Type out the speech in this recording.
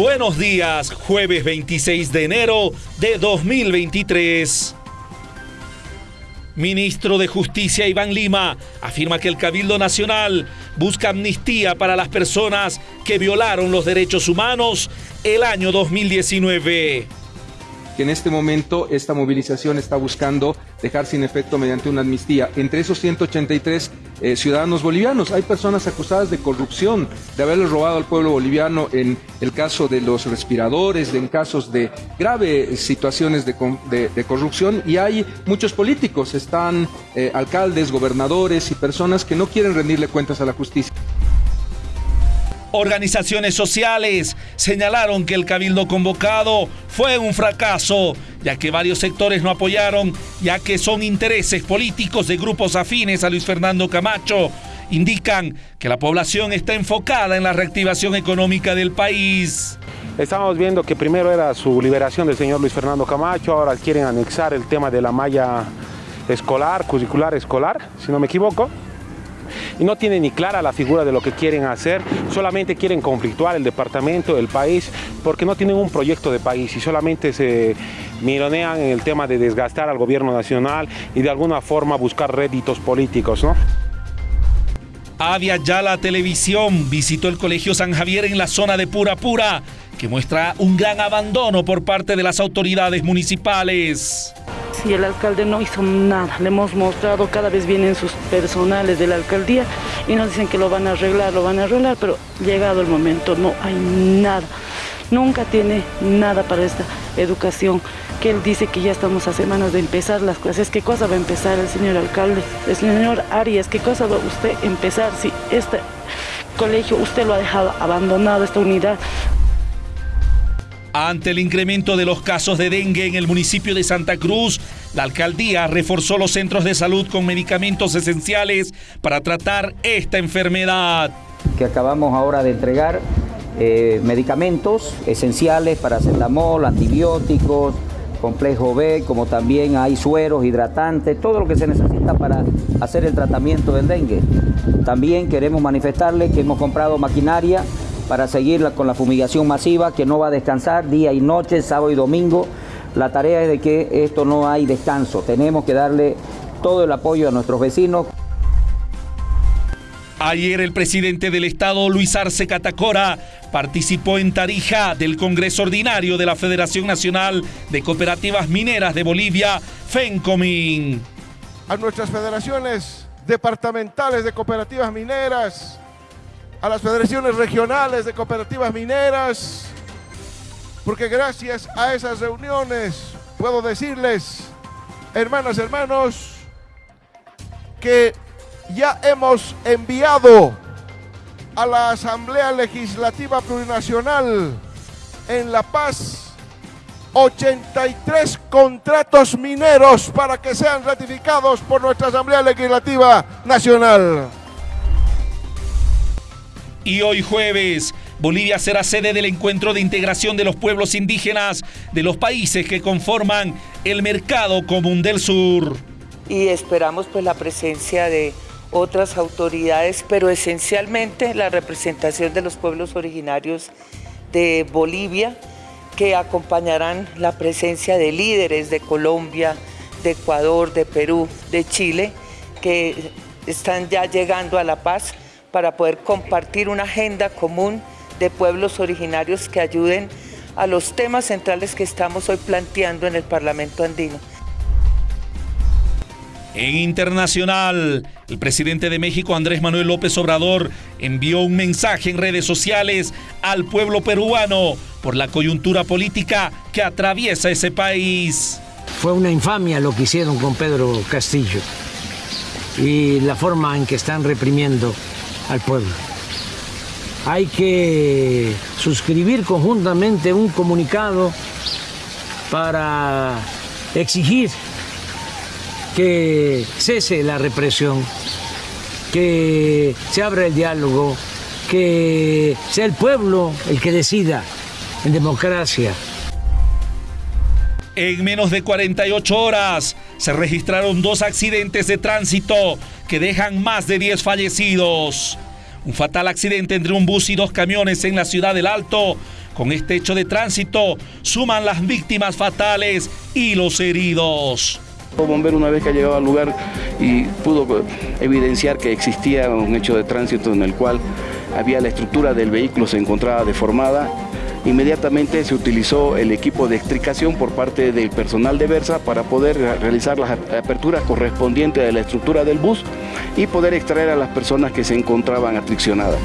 Buenos días, jueves 26 de enero de 2023. Ministro de Justicia Iván Lima afirma que el Cabildo Nacional busca amnistía para las personas que violaron los derechos humanos el año 2019 que en este momento esta movilización está buscando dejar sin efecto mediante una amnistía. Entre esos 183 eh, ciudadanos bolivianos hay personas acusadas de corrupción, de haberles robado al pueblo boliviano en el caso de los respiradores, en casos de graves situaciones de, corrupción y hay muchos políticos, están eh, alcaldes, gobernadores y personas que no quieren rendirle cuentas a la justicia. Organizaciones sociales señalaron que el cabildo convocado fue un fracaso, ya que varios sectores no apoyaron, ya que son intereses políticos de grupos afines a Luis Fernando Camacho. Indican que la población está enfocada en la reactivación económica del país. Estamos viendo que primero era su liberación del señor Luis Fernando Camacho, ahora quieren anexar el tema de la malla escolar, curricular escolar, si no me equivoco y no tienen ni clara la figura de lo que quieren hacer, solamente quieren conflictuar el departamento, el país, porque no tienen un proyecto de país y solamente se mironean en el tema de desgastar al gobierno nacional y de alguna forma buscar réditos políticos. ¿no? Avia la Televisión visitó el Colegio San Javier en la zona de Pura Pura, que muestra un gran abandono por parte de las autoridades municipales y el alcalde no hizo nada. Le hemos mostrado, cada vez vienen sus personales de la alcaldía y nos dicen que lo van a arreglar, lo van a arreglar, pero llegado el momento no hay nada. Nunca tiene nada para esta educación, que él dice que ya estamos a semanas de empezar las clases. ¿Qué cosa va a empezar el señor alcalde? El señor Arias, ¿qué cosa va usted empezar si este colegio usted lo ha dejado abandonado, esta unidad? Ante el incremento de los casos de dengue en el municipio de Santa Cruz, la alcaldía reforzó los centros de salud con medicamentos esenciales para tratar esta enfermedad. Que acabamos ahora de entregar eh, medicamentos esenciales para cetamol, antibióticos, complejo B, como también hay sueros, hidratantes, todo lo que se necesita para hacer el tratamiento del dengue. También queremos manifestarles que hemos comprado maquinaria para seguir con la fumigación masiva que no va a descansar día y noche, sábado y domingo. La tarea es de que esto no hay descanso. Tenemos que darle todo el apoyo a nuestros vecinos. Ayer el presidente del Estado, Luis Arce Catacora, participó en Tarija del Congreso Ordinario de la Federación Nacional de Cooperativas Mineras de Bolivia, FENCOMIN. A nuestras federaciones departamentales de cooperativas mineras, a las federaciones regionales de cooperativas mineras, porque gracias a esas reuniones puedo decirles, hermanas, hermanos, que ya hemos enviado a la Asamblea Legislativa Plurinacional en La Paz 83 contratos mineros para que sean ratificados por nuestra Asamblea Legislativa Nacional. Y hoy jueves, Bolivia será sede del encuentro de integración de los pueblos indígenas de los países que conforman el mercado común del sur. Y esperamos pues la presencia de otras autoridades, pero esencialmente la representación de los pueblos originarios de Bolivia, que acompañarán la presencia de líderes de Colombia, de Ecuador, de Perú, de Chile, que están ya llegando a La Paz para poder compartir una agenda común de pueblos originarios que ayuden a los temas centrales que estamos hoy planteando en el Parlamento andino. En internacional, el presidente de México, Andrés Manuel López Obrador, envió un mensaje en redes sociales al pueblo peruano por la coyuntura política que atraviesa ese país. Fue una infamia lo que hicieron con Pedro Castillo y la forma en que están reprimiendo al pueblo. Hay que suscribir conjuntamente un comunicado para exigir que cese la represión, que se abra el diálogo, que sea el pueblo el que decida en democracia. En menos de 48 horas se registraron dos accidentes de tránsito que dejan más de 10 fallecidos. Un fatal accidente entre un bus y dos camiones en la ciudad del Alto Con este hecho de tránsito suman las víctimas fatales y los heridos. El bombero una vez que ha llegado al lugar y pudo evidenciar que existía un hecho de tránsito en el cual había la estructura del vehículo se encontraba deformada, inmediatamente se utilizó el equipo de extricación por parte del personal de Versa para poder realizar las aperturas correspondientes de la estructura del bus y poder extraer a las personas que se encontraban atriccionadas.